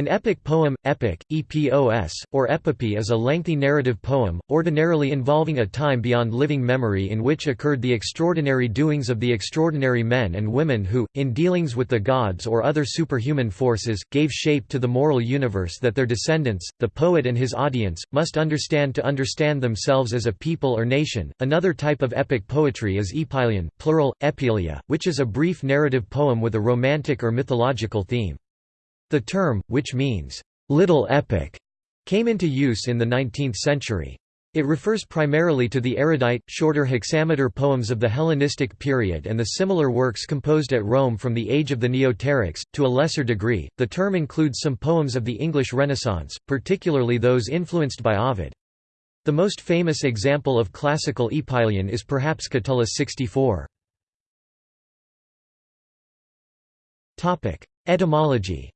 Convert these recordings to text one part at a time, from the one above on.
An epic poem, epic, epos, or epopee is a lengthy narrative poem, ordinarily involving a time beyond living memory in which occurred the extraordinary doings of the extraordinary men and women who, in dealings with the gods or other superhuman forces, gave shape to the moral universe that their descendants, the poet and his audience, must understand to understand themselves as a people or nation. Another type of epic poetry is epyllion, plural, epyllia, which is a brief narrative poem with a romantic or mythological theme. The term, which means, "'little epic' came into use in the 19th century. It refers primarily to the erudite, shorter hexameter poems of the Hellenistic period and the similar works composed at Rome from the age of the Neoterics. To a lesser degree, the term includes some poems of the English Renaissance, particularly those influenced by Ovid. The most famous example of classical Epyllion is perhaps Catullus 64. Etymology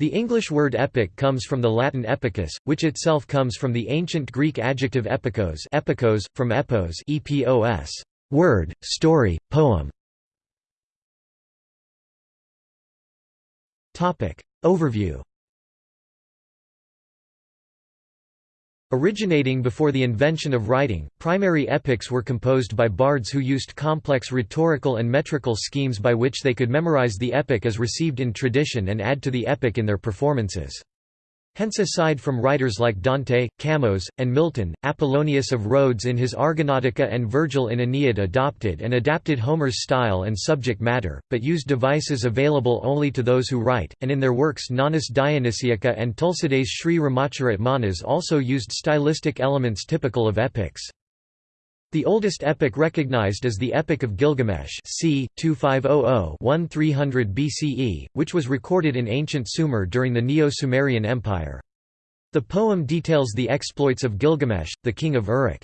The English word epic comes from the Latin epicus, which itself comes from the ancient Greek adjective epikos, epikos from epos, epos, word, story, poem. Topic overview. Originating before the invention of writing, primary epics were composed by bards who used complex rhetorical and metrical schemes by which they could memorize the epic as received in tradition and add to the epic in their performances. Hence aside from writers like Dante, Camões, and Milton, Apollonius of Rhodes in his Argonautica and Virgil in Aeneid adopted and adapted Homer's style and subject matter, but used devices available only to those who write, and in their works Nonnus Dionysiaca and Tulsidas Sri Ramacharit Manas also used stylistic elements typical of epics. The oldest epic recognized is the Epic of Gilgamesh c. 2500–1300 BCE, which was recorded in ancient Sumer during the Neo-Sumerian Empire. The poem details the exploits of Gilgamesh, the king of Uruk.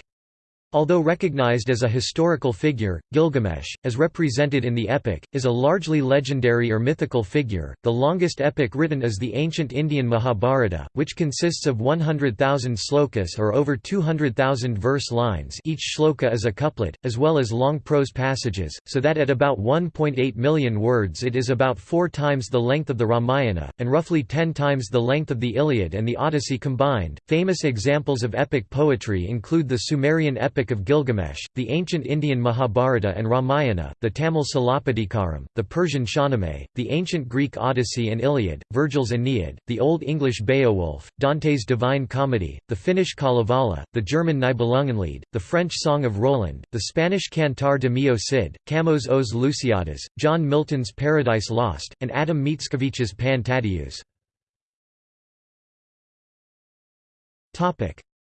Although recognized as a historical figure, Gilgamesh, as represented in the epic, is a largely legendary or mythical figure. The longest epic written is the ancient Indian Mahabharata, which consists of 100,000 slokas or over 200,000 verse lines. Each shloka is a couplet, as well as long prose passages, so that at about 1.8 million words it is about four times the length of the Ramayana, and roughly ten times the length of the Iliad and the Odyssey combined. Famous examples of epic poetry include the Sumerian epic Epic of Gilgamesh, the ancient Indian Mahabharata and Ramayana, the Tamil Silappatikaram, the Persian Shahnameh, the ancient Greek Odyssey and Iliad, Virgil's Aeneid, the Old English Beowulf, Dante's Divine Comedy, the Finnish Kalevala, the German Nibelungenlied, the French Song of Roland, the Spanish Cantar de Mio Cid, Camões Os Lusíadas, John Milton's Paradise Lost, and Adam Mickiewicz's Pan Tadeusz.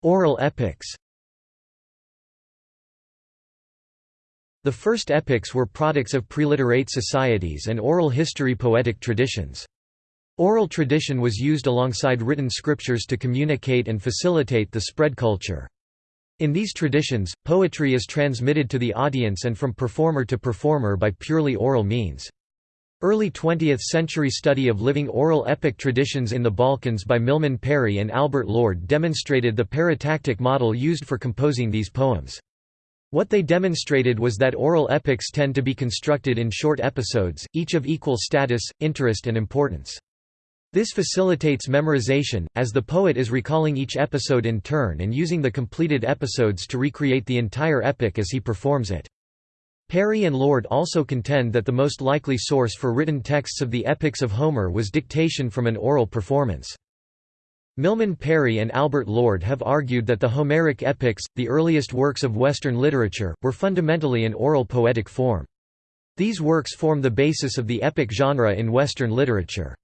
Oral epics The first epics were products of preliterate societies and oral history poetic traditions. Oral tradition was used alongside written scriptures to communicate and facilitate the spread culture. In these traditions, poetry is transmitted to the audience and from performer to performer by purely oral means. Early 20th-century study of living oral epic traditions in the Balkans by Milman Parry and Albert Lord demonstrated the paratactic model used for composing these poems. What they demonstrated was that oral epics tend to be constructed in short episodes, each of equal status, interest and importance. This facilitates memorization, as the poet is recalling each episode in turn and using the completed episodes to recreate the entire epic as he performs it. Parry and Lord also contend that the most likely source for written texts of the epics of Homer was dictation from an oral performance. Milman Parry and Albert Lord have argued that the Homeric epics, the earliest works of Western literature, were fundamentally an oral poetic form. These works form the basis of the epic genre in Western literature.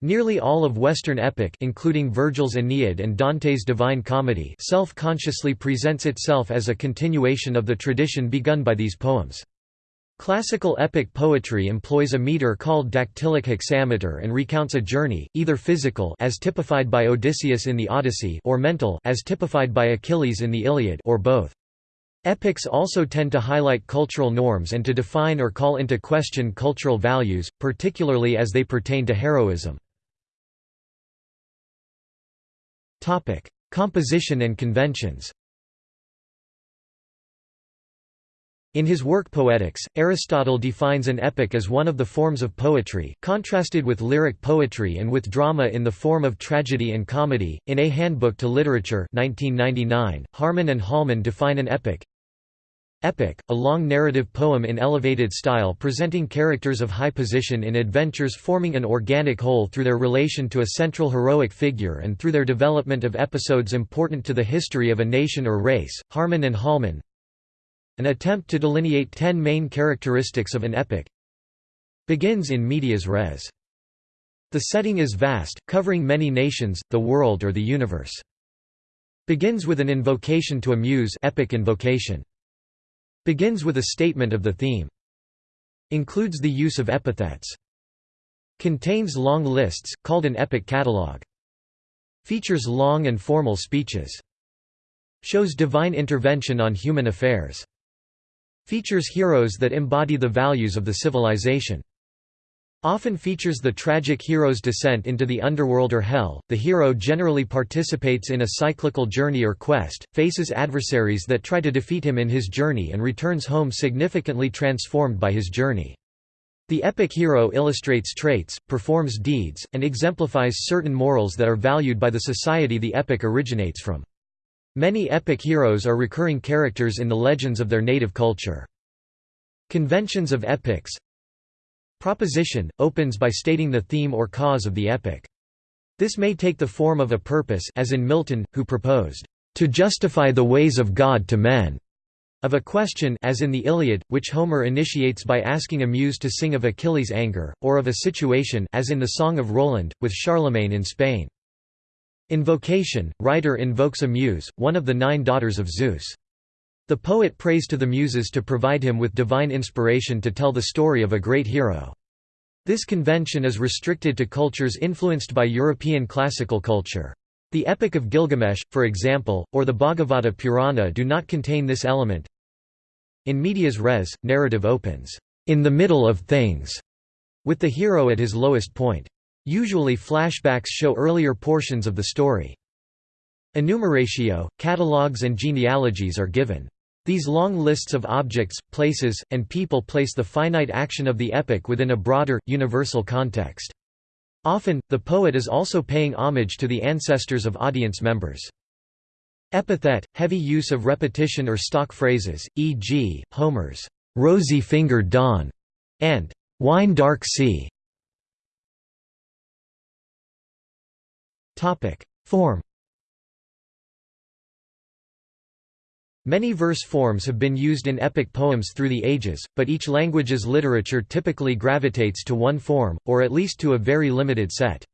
Nearly all of Western epic including Virgil's Aeneid and Dante's Divine Comedy self-consciously presents itself as a continuation of the tradition begun by these poems. Classical epic poetry employs a meter called dactylic hexameter and recounts a journey, either physical as typified by Odysseus in the Odyssey or mental as typified by Achilles in the Iliad or both. Epics also tend to highlight cultural norms and to define or call into question cultural values, particularly as they pertain to heroism. Composition and conventions In his work Poetics, Aristotle defines an epic as one of the forms of poetry, contrasted with lyric poetry and with drama in the form of tragedy and comedy. In A Handbook to Literature 1999, Harmon and Holman define an epic Epic, a long narrative poem in elevated style presenting characters of high position in adventures forming an organic whole through their relation to a central heroic figure and through their development of episodes important to the history of a nation or race. Harmon and Holman an attempt to delineate ten main characteristics of an epic begins in medias res. The setting is vast, covering many nations, the world or the universe. Begins with an invocation to a muse epic invocation. Begins with a statement of the theme. Includes the use of epithets. Contains long lists, called an epic catalogue. Features long and formal speeches. Shows divine intervention on human affairs. Features heroes that embody the values of the civilization. Often features the tragic hero's descent into the underworld or hell. The hero generally participates in a cyclical journey or quest, faces adversaries that try to defeat him in his journey and returns home significantly transformed by his journey. The epic hero illustrates traits, performs deeds, and exemplifies certain morals that are valued by the society the epic originates from. Many epic heroes are recurring characters in the legends of their native culture. Conventions of epics Proposition, opens by stating the theme or cause of the epic. This may take the form of a purpose as in Milton, who proposed, "...to justify the ways of God to men." of a question as in the Iliad, which Homer initiates by asking a muse to sing of Achilles' anger, or of a situation as in the Song of Roland, with Charlemagne in Spain. Invocation – Writer invokes a muse, one of the nine daughters of Zeus. The poet prays to the muses to provide him with divine inspiration to tell the story of a great hero. This convention is restricted to cultures influenced by European classical culture. The Epic of Gilgamesh, for example, or the Bhagavata Purana do not contain this element. In medias res, narrative opens, "...in the middle of things", with the hero at his lowest point. Usually flashbacks show earlier portions of the story. Enumeratio, catalogues and genealogies are given. These long lists of objects, places, and people place the finite action of the epic within a broader, universal context. Often, the poet is also paying homage to the ancestors of audience members. Epithet, heavy use of repetition or stock phrases, e.g., Homer's, "'rosy-fingered dawn' and "'wine-dark sea' Form Many verse forms have been used in epic poems through the ages, but each language's literature typically gravitates to one form, or at least to a very limited set.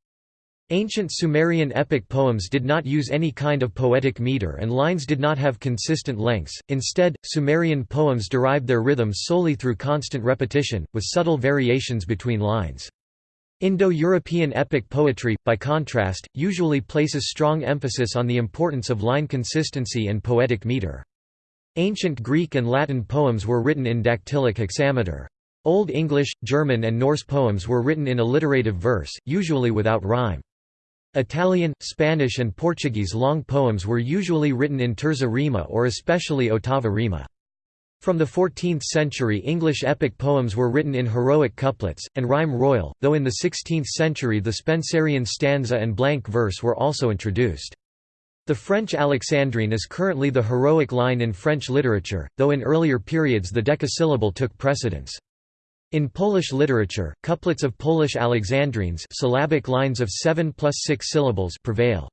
Ancient Sumerian epic poems did not use any kind of poetic meter and lines did not have consistent lengths, instead, Sumerian poems derived their rhythms solely through constant repetition, with subtle variations between lines. Indo-European epic poetry, by contrast, usually places strong emphasis on the importance of line consistency and poetic meter. Ancient Greek and Latin poems were written in dactylic hexameter. Old English, German and Norse poems were written in alliterative verse, usually without rhyme. Italian, Spanish and Portuguese long poems were usually written in terza rima or especially ottava rima. From the 14th century English epic poems were written in heroic couplets, and rhyme royal, though in the 16th century the Spenserian stanza and blank verse were also introduced. The French Alexandrine is currently the heroic line in French literature, though in earlier periods the decasyllable took precedence. In Polish literature, couplets of Polish Alexandrines syllabic lines of 7 plus 6 syllables prevail.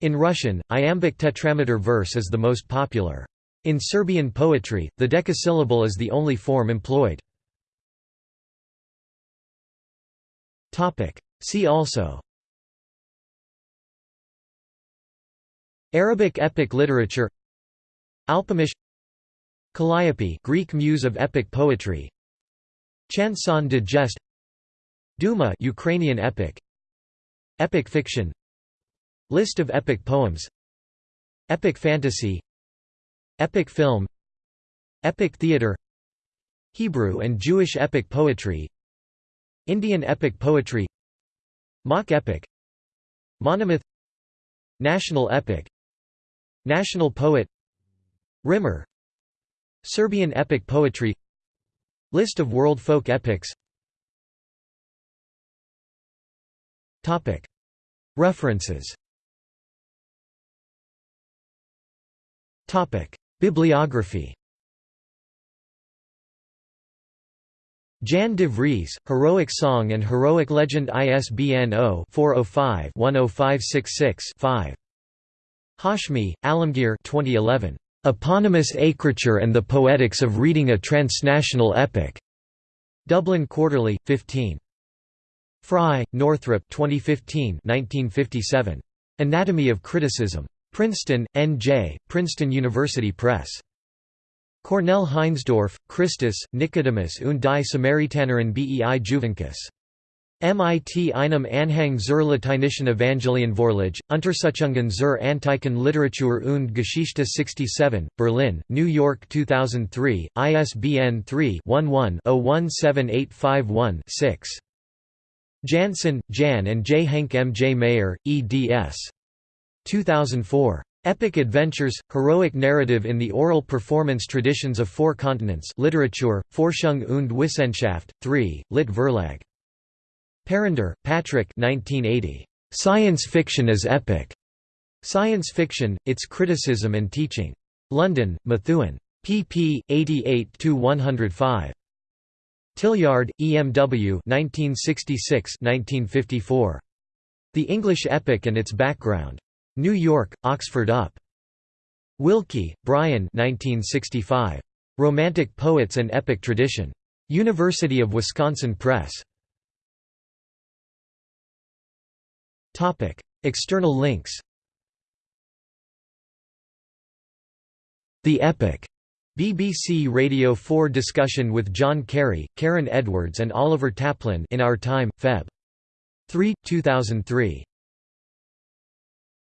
In Russian, iambic tetrameter verse is the most popular. In Serbian poetry, the decasyllable is the only form employed. See also. Arabic epic literature. Alpamish. Calliope Greek muse of epic poetry. Chanson de geste. Duma Ukrainian epic. Epic fiction. List of epic poems. Epic fantasy Epic film Epic theatre Hebrew and Jewish epic poetry Indian epic poetry Mock epic Monomyth National epic National poet Rímur Serbian epic poetry List of world folk epics. References Bibliography Jan de Vries, Heroic Song and Heroic Legend ISBN 0-405-10566-5. Hashmi, Alamgir 2011. Eponymous Écriture and the Poetics of Reading a Transnational Epic. Dublin Quarterly, 15. Frye, Northrop 2015 1957. Anatomy of Criticism. Princeton, N.J., Princeton University Press. Cornell Heinsdorff, Christus, Nicodemus und die Samaritanerin bei Juvencus. MIT einem Anhang zur lateinischen Evangelienvorlage, Untersuchungen zur antiken Literatur und Geschichte 67, Berlin, New York 2003, ISBN 3-11-017851-6. Jansen, Jan and J. Henk M. J. Mayer, eds. 2004. Epic Adventures, Heroic Narrative in the Oral Performance Traditions of Four Continents Literatur, Forschung und Wissenschaft, 3, Lit Verlag. Parrinder, Patrick 1980. Science Fiction as Epic. Science Fiction, Its Criticism and Teaching. London, Methuen. pp. 88–105. Tillyard, EMW 1966–1954. The English Epic and Its Background. New York, Oxford UP. Wilkie, Brian 1965. Romantic Poets and Epic Tradition. University of Wisconsin Press. External links The Epic. BBC Radio 4 discussion with John Carey, Karen Edwards and Oliver Taplin in Our Time, Feb. 3, 2003.